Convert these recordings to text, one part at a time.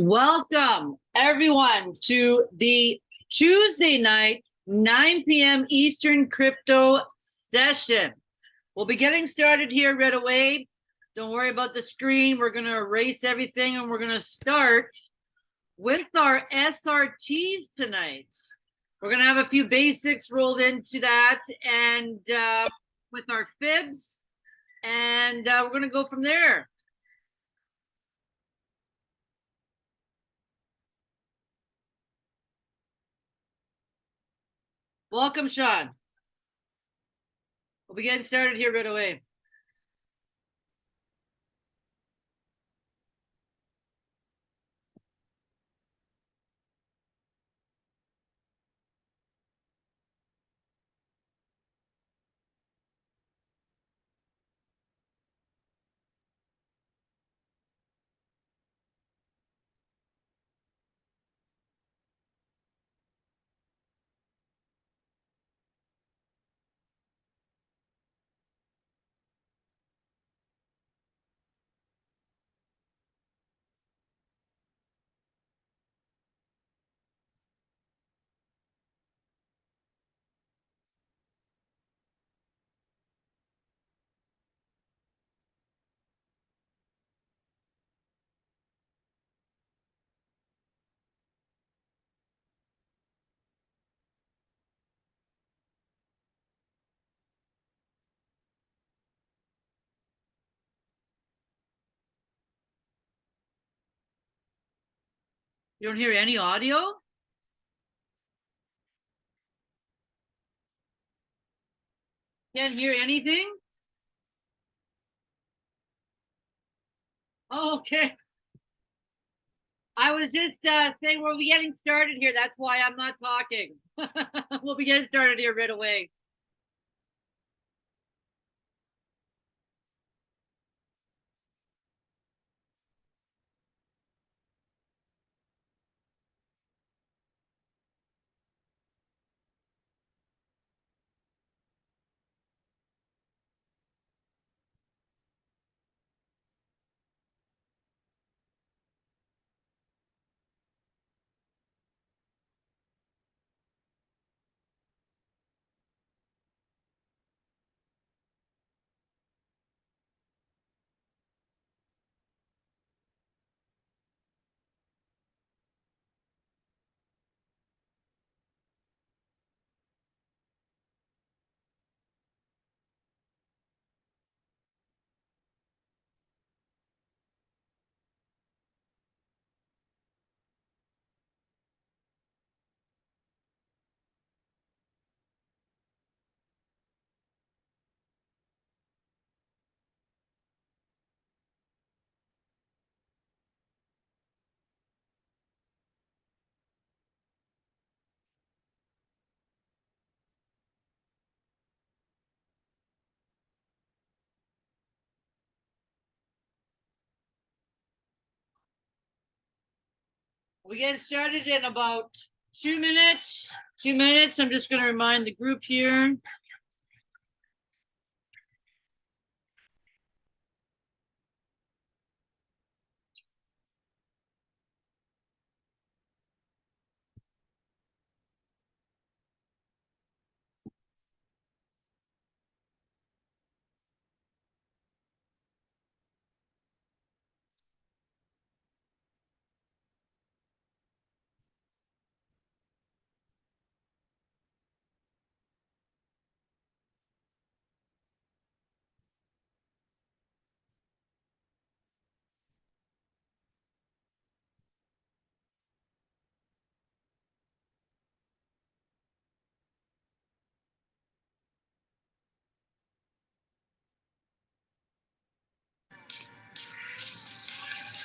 Welcome everyone to the Tuesday night, 9 p.m. Eastern crypto session. We'll be getting started here right away. Don't worry about the screen. We're going to erase everything and we're going to start with our SRTs tonight. We're going to have a few basics rolled into that and uh, with our fibs and uh, we're going to go from there. Welcome, Sean. We'll be getting started here right away. You don't hear any audio? Can't hear anything? Okay. I was just uh, saying we'll be getting started here. That's why I'm not talking. we'll be getting started here right away. We get started in about two minutes. Two minutes. I'm just going to remind the group here.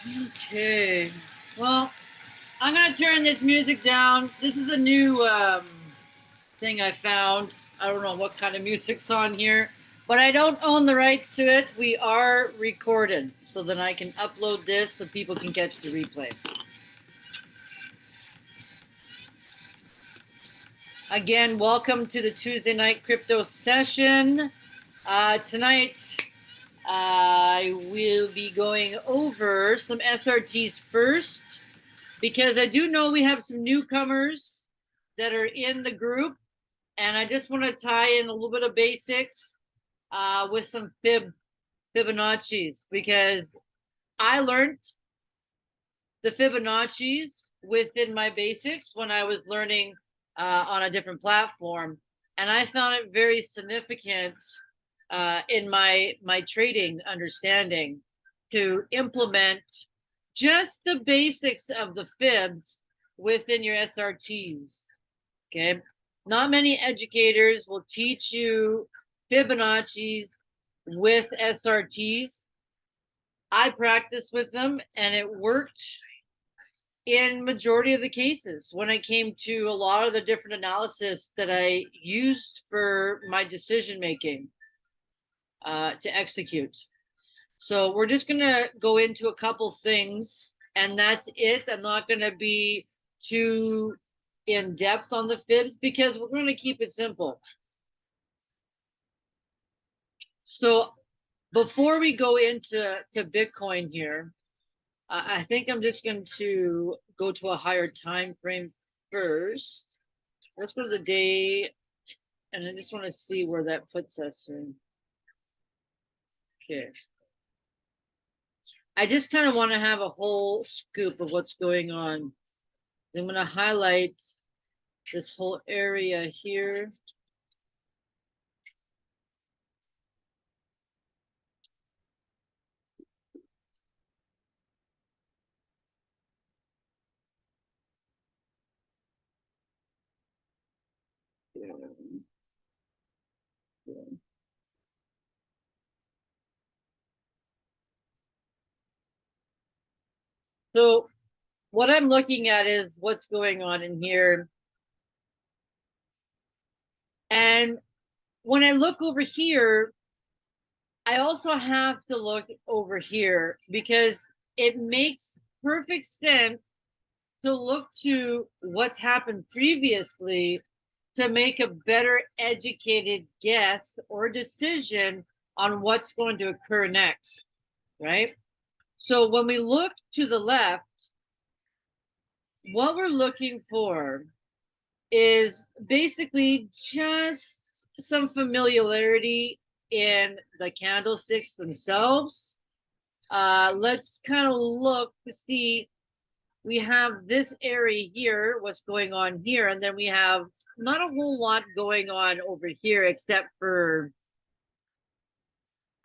Okay. Well, I'm gonna turn this music down. This is a new um, thing I found. I don't know what kind of music's on here, but I don't own the rights to it. We are recorded, so that I can upload this so people can catch the replay. Again, welcome to the Tuesday night crypto session. Uh, tonight, I will be going over some SRTs first. because I do know we have some newcomers that are in the group. And I just want to tie in a little bit of basics uh, with some fib Fibonacci's because I learned the Fibonacci's within my basics when I was learning uh, on a different platform. And I found it very significant uh, in my my trading understanding to implement just the basics of the fibs within your SRTs. Okay. Not many educators will teach you Fibonacci's with SRTs. I practiced with them and it worked in majority of the cases when it came to a lot of the different analysis that I used for my decision making uh, to execute. So we're just gonna go into a couple things and that's it. I'm not gonna be too in depth on the fibs because we're gonna keep it simple. So before we go into to Bitcoin here, I, I think I'm just going to go to a higher time frame first. Let's go to the day, and I just want to see where that puts us in. Okay. I just kind of want to have a whole scoop of what's going on. I'm going to highlight this whole area here. So what I'm looking at is what's going on in here. And when I look over here, I also have to look over here because it makes perfect sense to look to what's happened previously to make a better educated guess or decision on what's going to occur next, right? So when we look to the left, what we're looking for is basically just some familiarity in the candlesticks themselves. Uh, let's kind of look to see we have this area here, what's going on here, and then we have not a whole lot going on over here except for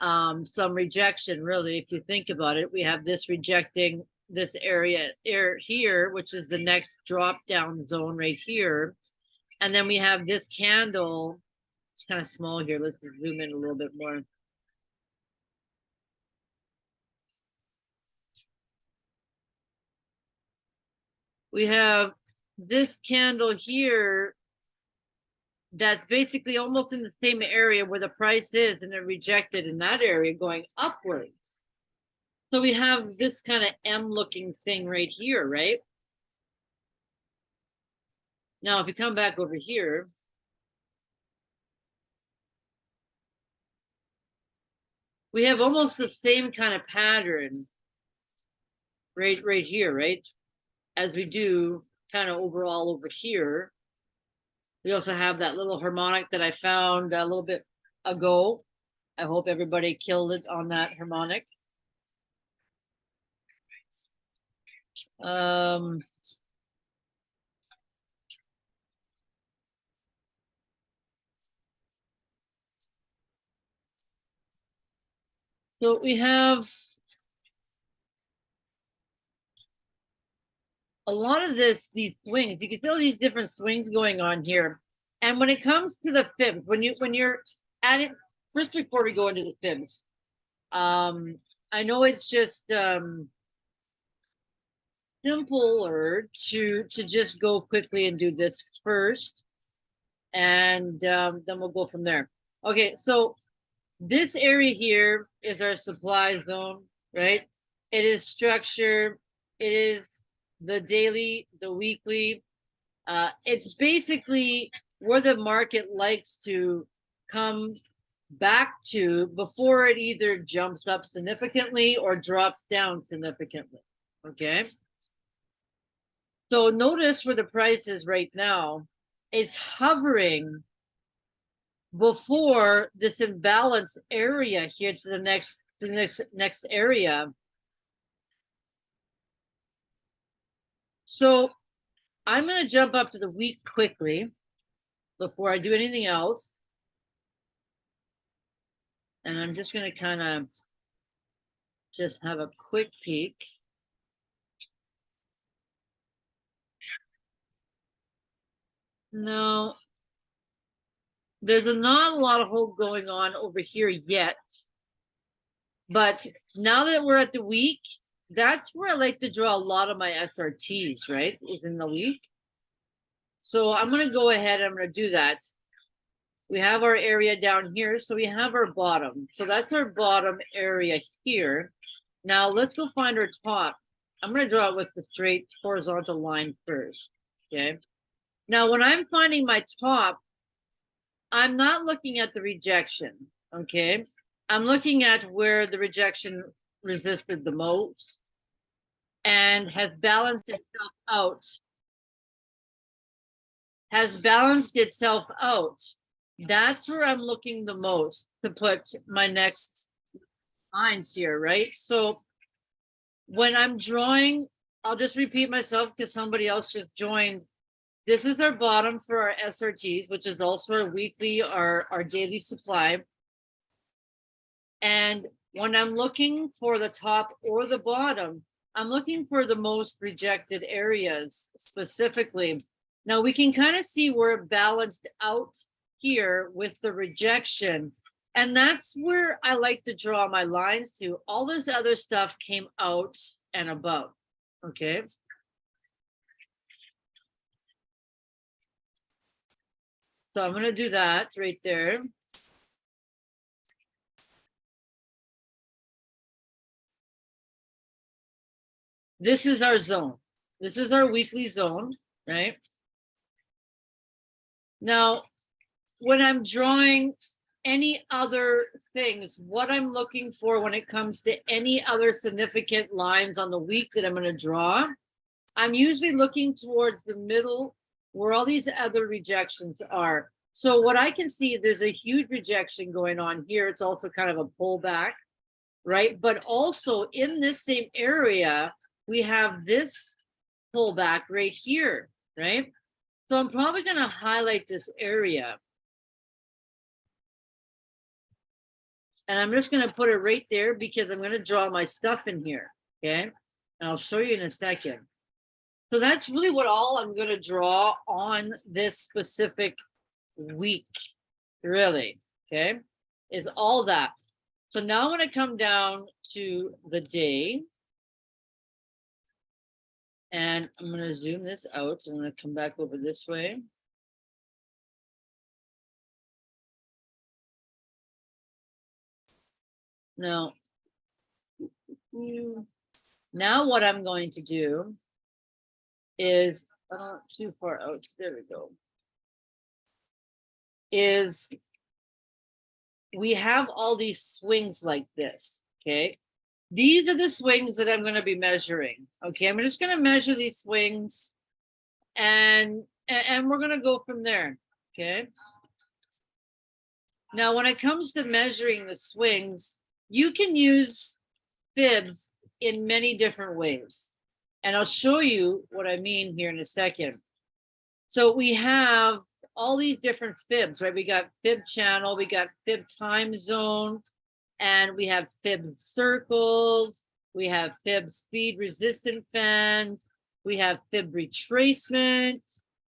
um, some rejection, really, if you think about it. We have this rejecting this area here, which is the next drop down zone right here. And then we have this candle. It's kind of small here. Let's zoom in a little bit more. we have this candle here that's basically almost in the same area where the price is and then rejected in that area going upwards. So we have this kind of M looking thing right here, right? Now, if you come back over here, we have almost the same kind of pattern right, right here, right? as we do kind of overall over here. We also have that little harmonic that I found a little bit ago. I hope everybody killed it on that harmonic. Um, so we have a lot of this, these swings, you can feel these different swings going on here. And when it comes to the fibs, when you when you're at it, first before we go into the fibs, um, I know it's just um simpler to to just go quickly and do this first, and um, then we'll go from there. Okay, so this area here is our supply zone, right? It is structure. It is the daily, the weekly. Uh, it's basically where the market likes to come back to before it either jumps up significantly or drops down significantly. Okay. So notice where the price is right now. It's hovering before this imbalance area here to the next, to the next, next area. So I'm gonna jump up to the week quickly before I do anything else. And I'm just gonna kind of just have a quick peek. No. There's not a lot of hope going on over here yet. But now that we're at the week, that's where I like to draw a lot of my SRTs, right? Is in the week. So I'm gonna go ahead, I'm gonna do that. We have our area down here, so we have our bottom. So that's our bottom area here. Now let's go find our top. I'm gonna draw it with the straight horizontal line first, okay? Now, when I'm finding my top, I'm not looking at the rejection, okay? I'm looking at where the rejection resisted the most and has balanced itself out. Has balanced itself out. That's where I'm looking the most to put my next lines here, right? So when I'm drawing, I'll just repeat myself because somebody else just joined. This is our bottom for our SRTs, which is also our weekly, our, our daily supply. And when I'm looking for the top or the bottom, I'm looking for the most rejected areas specifically. Now we can kind of see where it balanced out here with the rejection. And that's where I like to draw my lines to. All this other stuff came out and above, okay? So I'm gonna do that right there. This is our zone. This is our weekly zone, right? Now, when I'm drawing any other things, what I'm looking for when it comes to any other significant lines on the week that I'm gonna draw, I'm usually looking towards the middle where all these other rejections are. So what I can see, there's a huge rejection going on here. It's also kind of a pullback, right? But also in this same area, we have this pullback right here, right? So I'm probably gonna highlight this area. And I'm just gonna put it right there because I'm gonna draw my stuff in here, okay? And I'll show you in a second. So that's really what all I'm gonna draw on this specific week, really, okay? Is all that. So now I'm gonna come down to the day. And I'm gonna zoom this out. I'm gonna come back over this way. Now, now what I'm going to do is, uh, too far out, there we go. Is we have all these swings like this, okay? These are the swings that I'm gonna be measuring, okay? I'm just gonna measure these swings and, and, we're gonna go from there, okay? Now, when it comes to measuring the swings, you can use fibs in many different ways. And I'll show you what I mean here in a second. So we have all these different fibs, right? We got fib channel, we got fib time zone, and we have fib circles, we have fib speed resistant fans, we have fib retracement,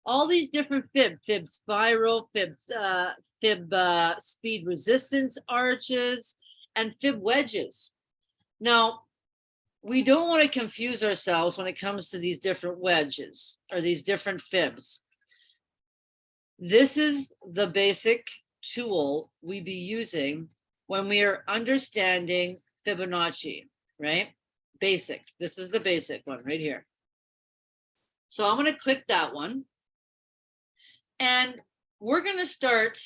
all these different fib, fib spiral, fib, uh, fib uh, speed resistance arches, and fib wedges. Now, we don't want to confuse ourselves when it comes to these different wedges or these different fibs. This is the basic tool we be using when we are understanding Fibonacci, right? Basic. This is the basic one right here. So I'm going to click that one. And we're going to start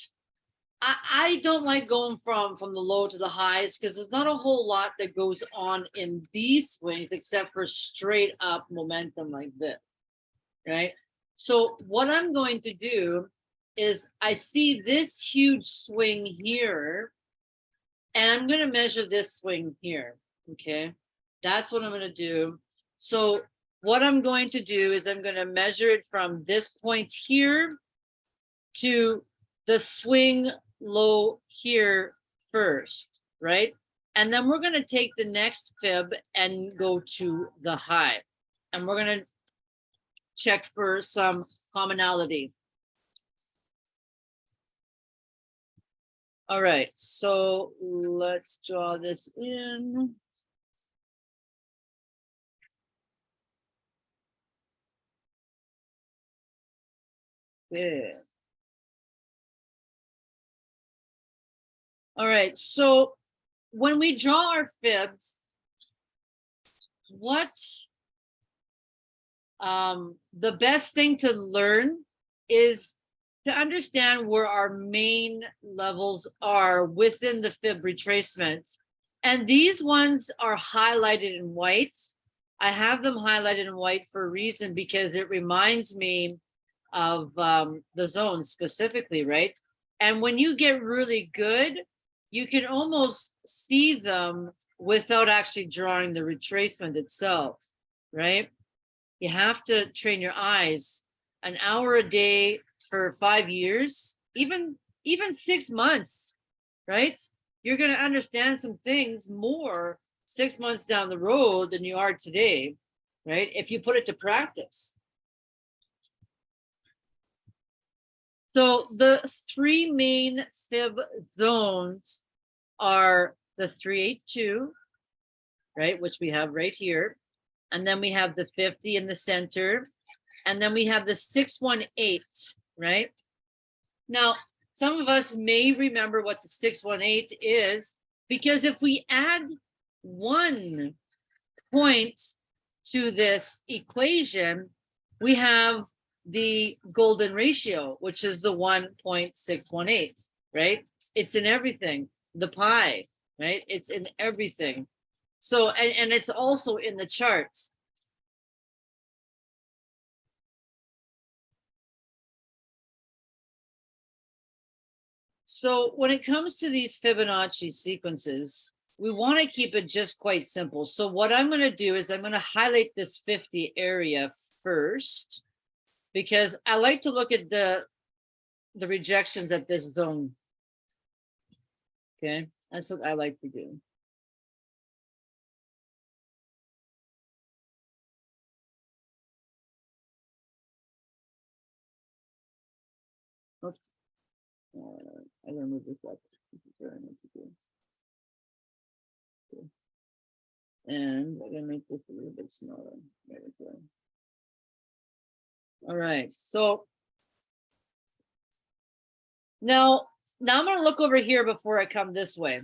I, I don't like going from from the low to the highs because there's not a whole lot that goes on in these swings except for straight up momentum like this. right? So what I'm going to do is I see this huge swing here. And I'm gonna measure this swing here, okay? That's what I'm gonna do. So what I'm going to do is I'm gonna measure it from this point here to the swing low here first, right? And then we're gonna take the next fib and go to the high. And we're gonna check for some commonality. All right, so let's draw this in. Good. All right, so when we draw our fibs, what um, the best thing to learn is to understand where our main levels are within the fib retracement. And these ones are highlighted in white. I have them highlighted in white for a reason because it reminds me of um, the zone specifically, right? And when you get really good, you can almost see them without actually drawing the retracement itself, right? You have to train your eyes an hour a day for five years, even even six months, right? You're going to understand some things more six months down the road than you are today, right? If you put it to practice. So the three main fib zones are the 382, right, which we have right here. And then we have the 50 in the center. And then we have the 618, right? Now, some of us may remember what the 618 is, because if we add one point to this equation, we have the golden ratio, which is the 1.618, right? It's in everything, the pi, right? It's in everything. So, and, and it's also in the charts. So when it comes to these Fibonacci sequences, we want to keep it just quite simple. So what I'm going to do is I'm going to highlight this 50 area first, because I like to look at the, the rejections at this zone. Okay, that's what I like to do. Oops. Uh, Uh, I gotta move this up. Okay. And I'm gonna make this a little bit smaller. There we go. All right, so now, now I'm gonna look over here before I come this way.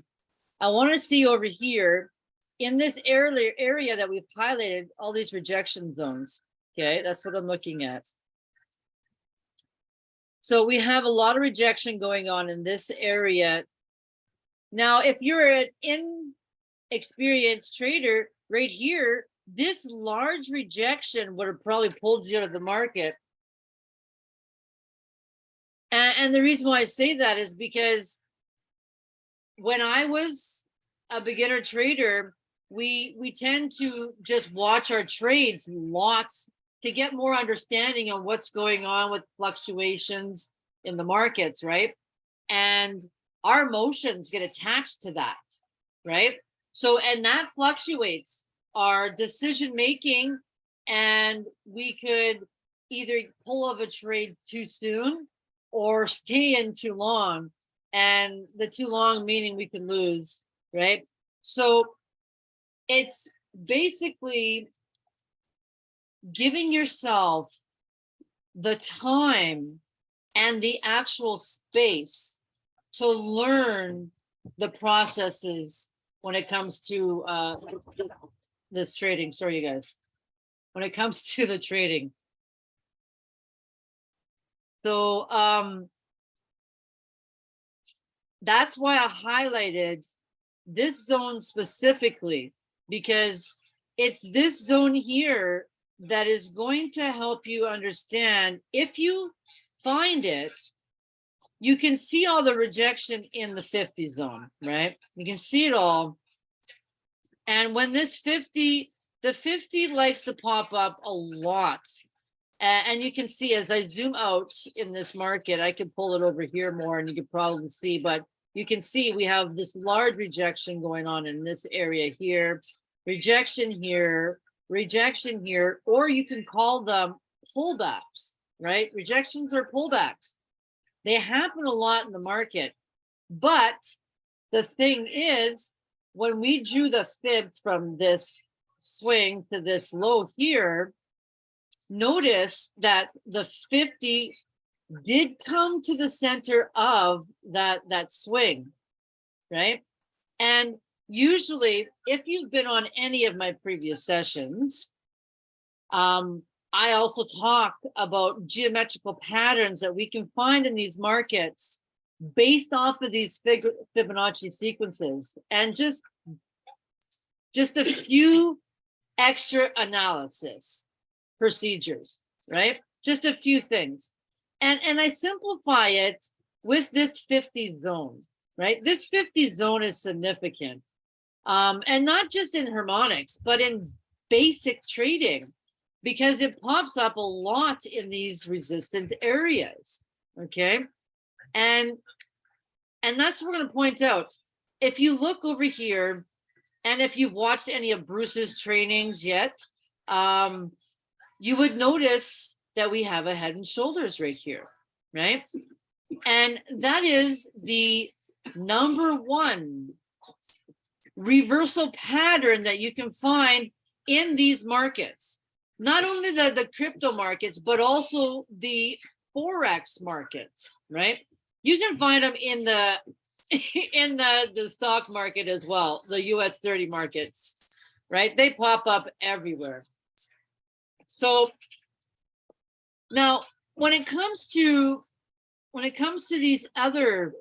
I want to see over here in this area area that we've highlighted all these rejection zones. Okay, that's what I'm looking at. So we have a lot of rejection going on in this area. Now, if you're an inexperienced trader right here, this large rejection would have probably pulled you out of the market. And, and the reason why I say that is because when I was a beginner trader, we we tend to just watch our trades lots to get more understanding on what's going on with fluctuations in the markets, right? And our emotions get attached to that, right? So, and that fluctuates our decision making, and we could either pull off a trade too soon or stay in too long. And the too long meaning we can lose, right? So it's basically giving yourself the time and the actual space to learn the processes when it comes to uh, this trading. Sorry, you guys. When it comes to the trading. So um, that's why I highlighted this zone specifically, because it's this zone here that is going to help you understand if you find it, you can see all the rejection in the 50 zone, right? You can see it all. And when this 50, the 50 likes to pop up a lot. And, you can see as I zoom out in this market, I can pull it over here more and you can probably see, but you can see we have this large rejection going on in this area here, rejection here, rejection here, or you can call them pullbacks, right? Rejections or pullbacks. They happen a lot in the market. But the thing is, when we drew the fibs from this swing to this low here, notice that the 50 did come to the center of that that swing, right? And usually, if you've been on any of my previous sessions, um, I also talk about geometrical patterns that we can find in these markets based off of these Fibonacci sequences and just just a few extra analysis procedures, right? Just a few things. And and I simplify it with this 50 zone, right? This 50 zone is significant. Um, and not just in harmonics, but in basic trading because it pops up a lot in these resistant areas. Okay. And and that's what we're going to point out. If you look over here, and if you've watched any of Bruce's trainings yet, um, you would notice that we have a head and shoulders right here, right? And that is the number one reversal pattern that you can find in these markets not only the, the crypto markets, but also the Forex markets, right? You can find them in the in the, the stock market as well, the US 30 markets, right? They pop up everywhere. So now when it comes to when it comes to these other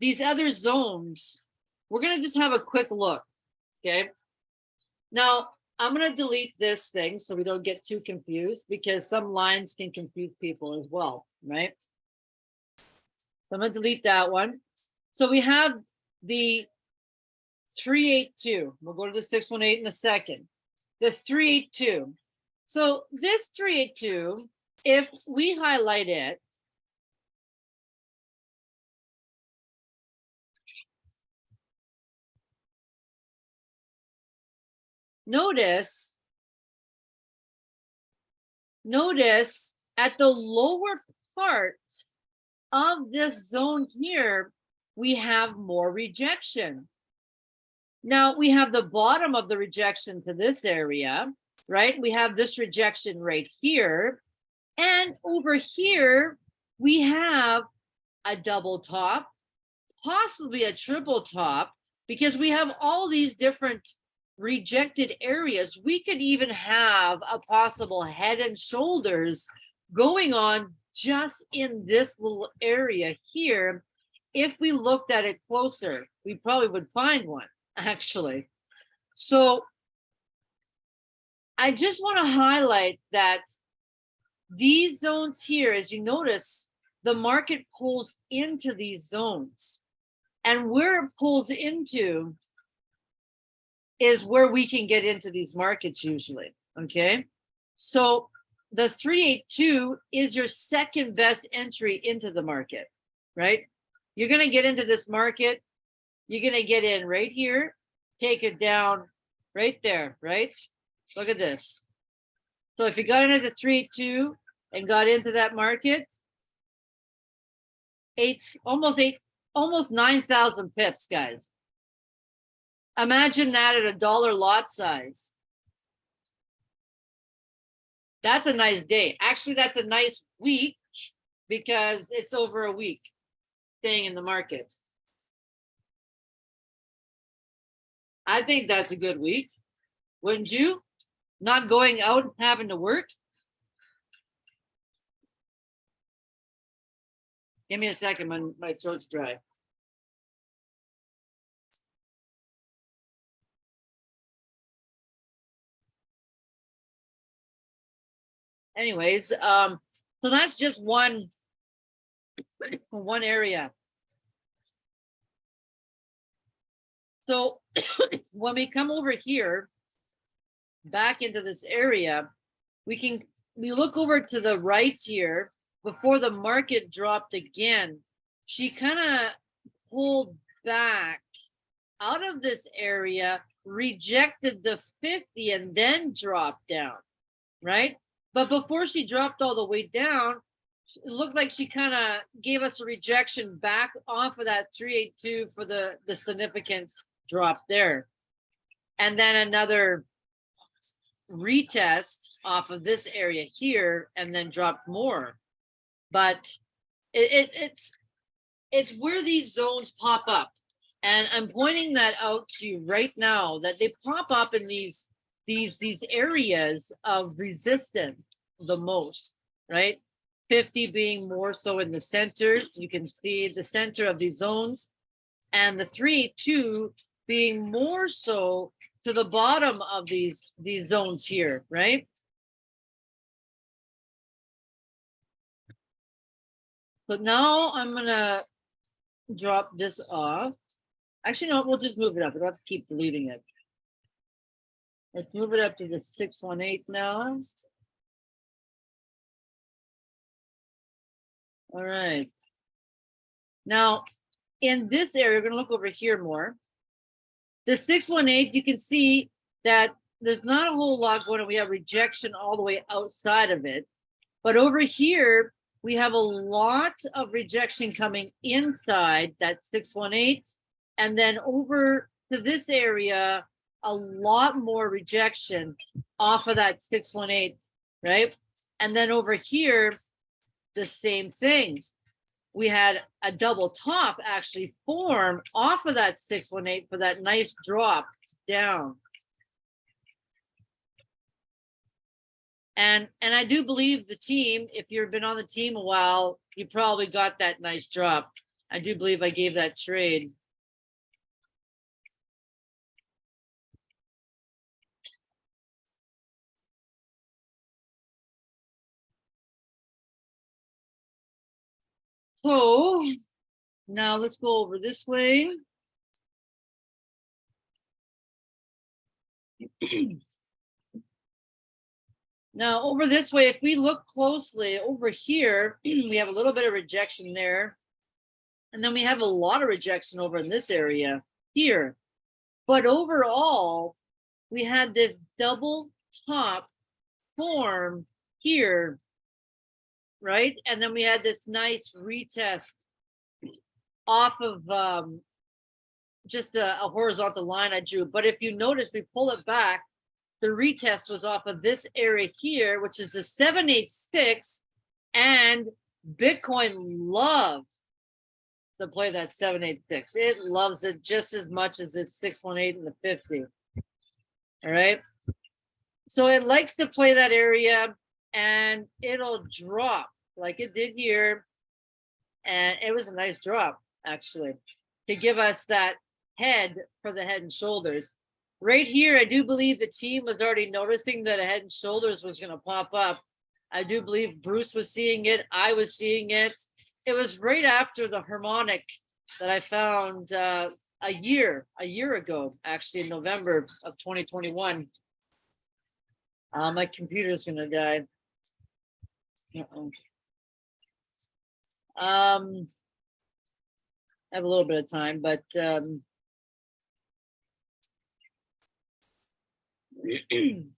these other zones, we're gonna just have a quick look. Okay. Now I'm gonna delete this thing so we don't get too confused because some lines can confuse people as well, right? So I'm gonna delete that one. So we have the 382. We'll go to the 618 in a second. The 382. So this 382, if we highlight it, notice notice at the lower part of this zone here, we have more rejection. Now we have the bottom of the rejection to this area, right? We have this rejection right here. And over here, we have a double top, possibly a triple top, because we have all these different rejected areas. We could even have a possible head and shoulders going on just in this little area here. If we looked at it closer, we probably would find one actually. So I just want to highlight that these zones here, as you notice, the market pulls into these zones. And where it pulls into is where we can get into these markets usually, okay? So the 382 is your second best entry into the market, right? You're gonna get into this market, you're gonna get in right here, take it down right there, right? Look at this. So if you got into the 382 and got into that market, eight, almost eight, almost 9,000 pips, guys. Imagine that at a dollar lot size. That's a nice day. Actually, that's a nice week because it's over a week staying in the market. I think that's a good week. Wouldn't you? Not going out and having to work? Give me a second, my, my throat's dry. Anyways, um, so that's just one, one area. So when we come over here, back into this area, we can, we look over to the right here, before the market dropped again, she kind of pulled back out of this area, rejected the 50 and then dropped down, right? But before she dropped all the way down, it looked like she kind of gave us a rejection back off of that 382 for the, the significant drop there. And then another retest off of this area here and then dropped more. But it, it, it's it's where these zones pop up. And I'm pointing that out to you right now that they pop up in these these these areas of resistance the most, right? 50 being more so in the center. You can see the center of these zones. And the three, two being more so to the bottom of these these zones here, right? So now I'm gonna drop this off. Actually, no, we'll just move it up. We don't have to keep deleting it. Let's move it up to the six one eight now. All right. Now, in this area, we're gonna look over here more. The six one eight, you can see that there's not a whole lot going on. We have rejection all the way outside of it. But over here, we have a lot of rejection coming inside that 618. And then over to this area, a lot more rejection off of that 618, right? And then over here, the same things. We had a double top actually form off of that 618 for that nice drop down. And and I do believe the team, if you've been on the team a while, you probably got that nice drop. I do believe I gave that trade. So now let's go over this way. Now over this way, if we look closely over here, we have a little bit of rejection there. And then we have a lot of rejection over in this area here. But overall, we had this double top form here, right? And then we had this nice retest off of um, just a, a horizontal line I drew. But if you notice, we pull it back, the retest was off of this area here, which is the 786, and Bitcoin loves to play that 786. It loves it just as much as its 618 and the 50. All right. So it likes to play that area and it'll drop like it did here. And it was a nice drop, actually, to give us that head for the head and shoulders right here, I do believe the team was already noticing that a head and shoulders was going to pop up. I do believe Bruce was seeing it. I was seeing it. It was right after the harmonic that I found uh, a year, a year ago, actually in November of 2021. Uh, my computer's going to die. Uh -oh. Um, I have a little bit of time, but um,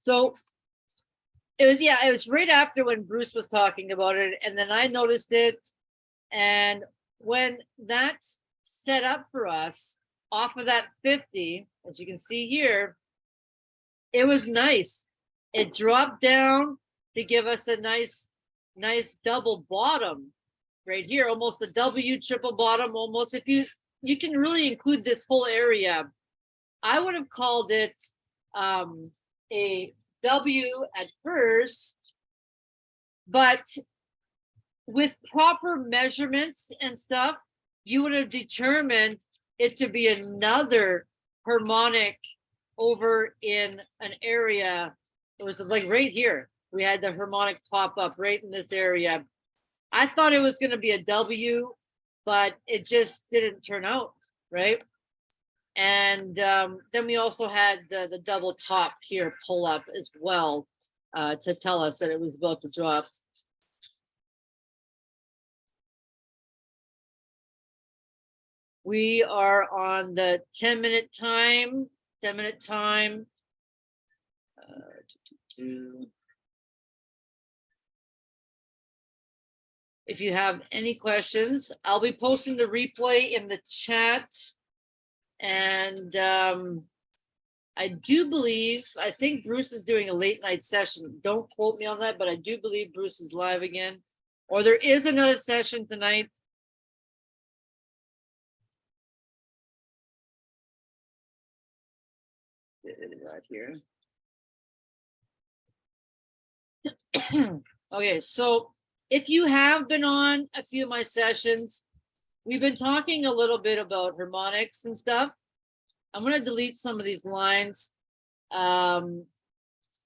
so it was, yeah, it was right after when Bruce was talking about it. And then I noticed it. And when that set up for us off of that 50, as you can see here, it was nice. It dropped down to give us a nice, nice double bottom right here, almost a W triple bottom, almost. If you, you can really include this whole area. I would have called it um, a W at first, but with proper measurements and stuff, you would have determined it to be another harmonic over in an area, it was like right here. We had the harmonic pop up right in this area. I thought it was gonna be a W, but it just didn't turn out, right? And um, then we also had the, the double top here pull up as well uh, to tell us that it was about to drop. We are on the ten minute time, ten minute time. Two. If you have any questions, I'll be posting the replay in the chat. And um, I do believe, I think Bruce is doing a late night session. Don't quote me on that, but I do believe Bruce is live again. Or there is another session tonight. Right here. Okay, so if you have been on a few of my sessions, we've been talking a little bit about harmonics and stuff. I'm gonna delete some of these lines, um,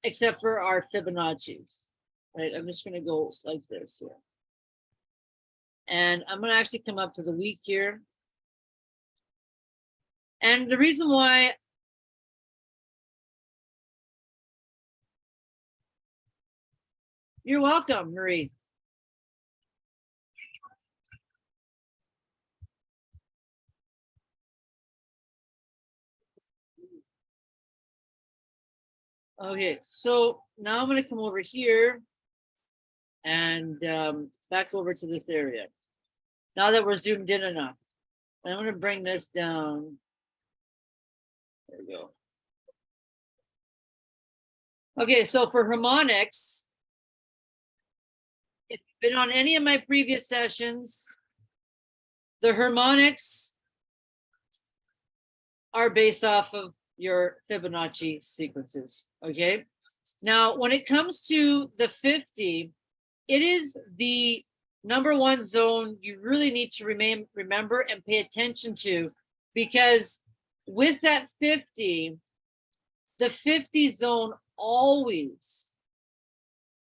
except for our Fibonacci's. Right, I'm just gonna go like this here. And I'm gonna actually come up to the week here. And the reason why You're welcome, Marie. Okay, so now I'm gonna come over here and um, back over to this area. Now that we're zoomed in enough, I'm gonna bring this down. There we go. Okay, so for harmonics, been on any of my previous sessions, the harmonics are based off of your Fibonacci sequences, okay? Now, when it comes to the 50, it is the number one zone you really need to remain remember and pay attention to because with that 50, the 50 zone always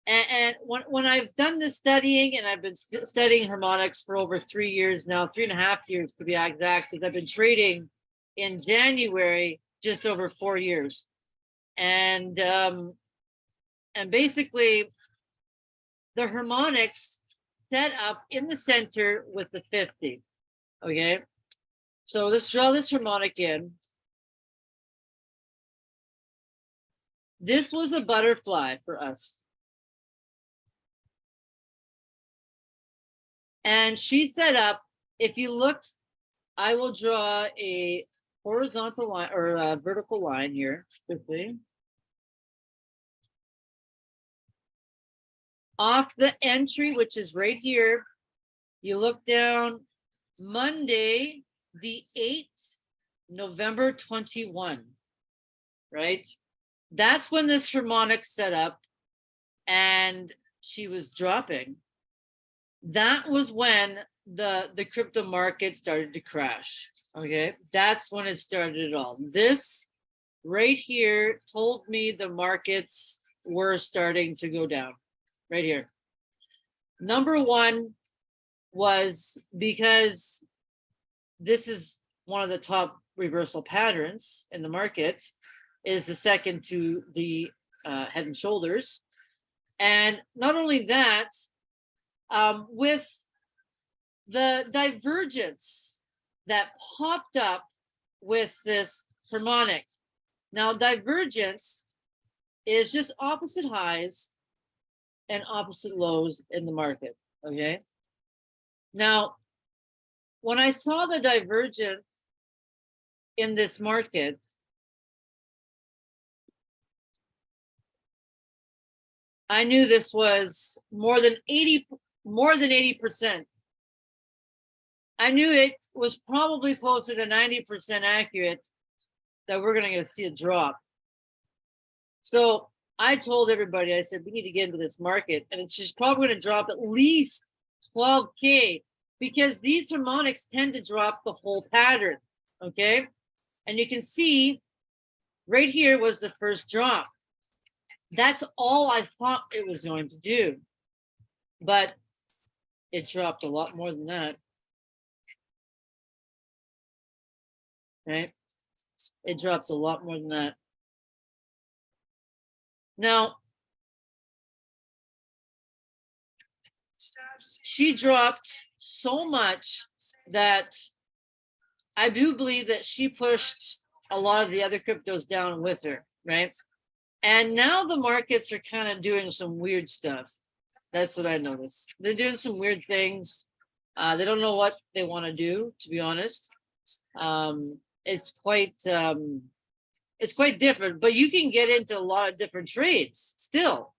and, and when, when I've done this studying and I've been st- studying harmonics for over three years now, three and a half years to be exact, because I've been trading in January just over four years. And um, and basically the harmonics set up in the center with the 50. Okay. So let's draw this harmonic in. This was a butterfly for us. And she set up, if you looked, I will draw a horizontal line or a vertical line here quickly. Off the entry, which is right here, you look down Monday, the 8th, November 21, right? That's when this harmonic set up and she was dropping. That was when the the crypto market started to crash. Okay, that's when it started it all. This right here told me the markets were starting to go down. Right here. Number one was because this is one of the top reversal patterns in the market is the second to the uh, head and shoulders. And not only that, um, with the divergence that popped up with this harmonic. Now, divergence is just opposite highs and opposite lows in the market, okay? Now, when I saw the divergence in this market, I knew this was more than 80, more than 80%. I knew it was probably closer to 90% accurate that we're going to see a drop. So I told everybody, I said, we need to get into this market and it's just probably going to drop at least 12K because these harmonics tend to drop the whole pattern. Okay. And you can see right here was the first drop. That's all I thought it was going to do. But it dropped a lot more than that. Right? It dropped a lot more than that. Now, she dropped so much that I do believe that she pushed a lot of the other cryptos down with her, right? And now the markets are kind of doing some weird stuff. That's what I noticed. They're doing some weird things. Uh, they don't know what they want to do, to be honest. Um, it's quite um, it's quite different, but you can get into a lot of different trades still.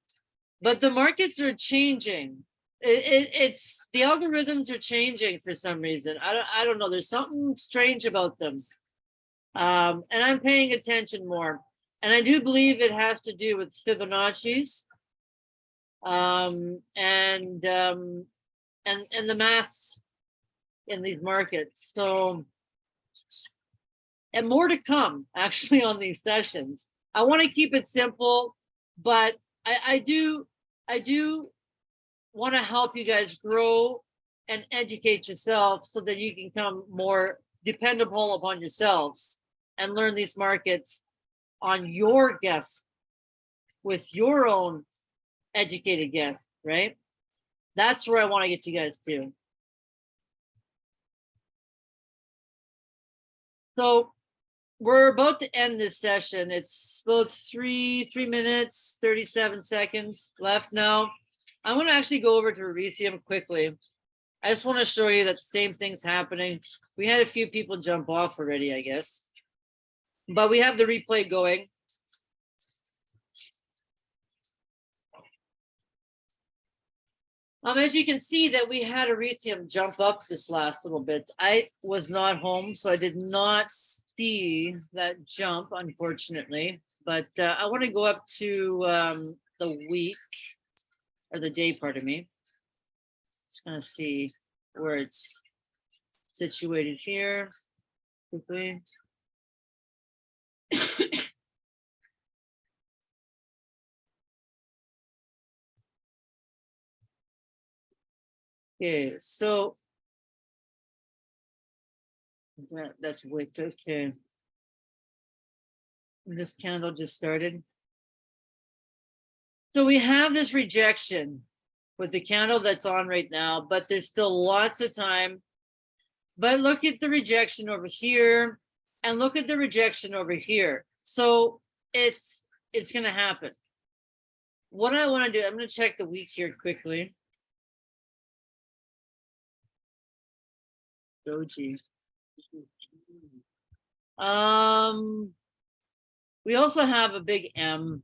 But the markets are changing. It, it, it's the algorithms are changing for some reason. I don't I don't know. There's something strange about them. Um, and I'm paying attention more. And I do believe it has to do with Fibonacci's um, and um, and and the mass in these markets. So and more to come actually on these sessions. I want to keep it simple, but I, I do I do want to help you guys grow and educate yourself so that you can become more dependable upon yourselves and learn these markets on your guess with your own educated guess, right? That's where I want to get you guys to. So we're about to end this session. It's about three, three minutes, 37 seconds left now. I want to actually go over to Ethereum quickly. I just want to show you that the same thing's happening. We had a few people jump off already, I guess. But we have the replay going. Um, as you can see that we had Ethereum jump up this last little bit. I was not home, so I did not see that jump, unfortunately. But uh, I want to go up to um, the week or the day, pardon me. Just gonna see where it's situated here. Okay, so that, that's wicked, okay. This candle just started. So we have this rejection with the candle that's on right now, but there's still lots of time. But look at the rejection over here and look at the rejection over here. So it's it's gonna happen. What I want to do, I'm gonna check the week here quickly. Doji. Um, we also have a big M.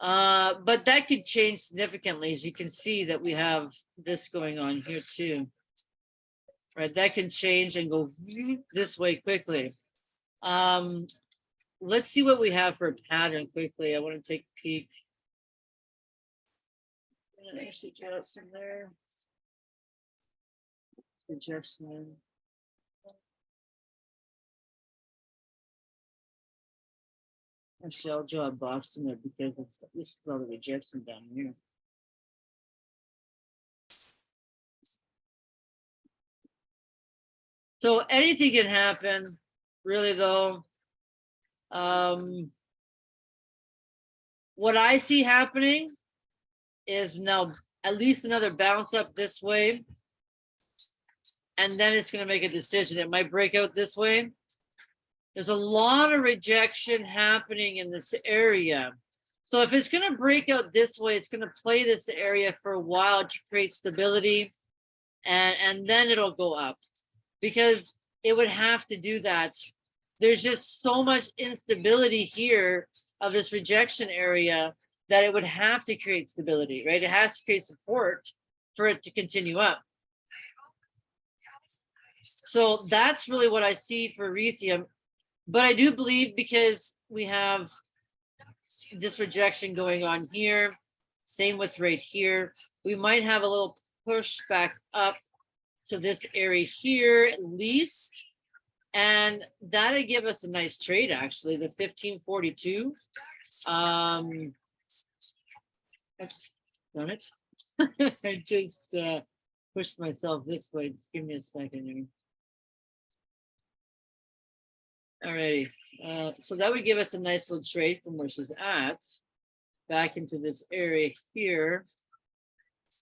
Uh, but that could change significantly, as you can see that we have this going on here too. Right, that can change and go this way quickly. Um, let's see what we have for a pattern quickly. I want to take a peek. Actually, draw some there. I'll draw a box in there because it's, this is all the down here. So anything can happen, really though. Um, what I see happening is now at least another bounce up this way. And then it's gonna make a decision. It might break out this way. There's a lot of rejection happening in this area. So if it's gonna break out this way, it's gonna play this area for a while to create stability. And, and then it'll go up because it would have to do that. There's just so much instability here of this rejection area that it would have to create stability, right? It has to create support for it to continue up. So that's really what I see for Ethereum. But I do believe because we have this rejection going on here, same with right here, we might have a little push back up to this area here at least. And that'd give us a nice trade, actually, the fifteen forty-two. Um. That's done it. I just uh pushed myself this way. Just give me a second here. Alrighty, uh, so that would give us a nice little trade from where she's at. Back into this area here.